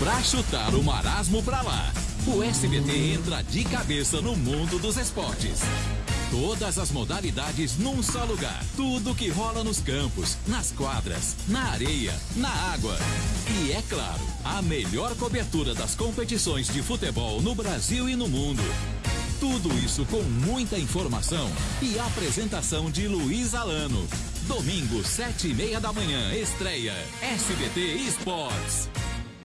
pra chutar o marasmo pra lá. O SBT entra de cabeça no mundo dos esportes. Todas as modalidades num só lugar. Tudo que rola nos campos, nas quadras, na areia, na água. E é claro, a melhor cobertura das competições de futebol no Brasil e no mundo. Tudo isso com muita informação e apresentação de Luiz Alano. Domingo, sete e meia da manhã, estreia SBT Esportes.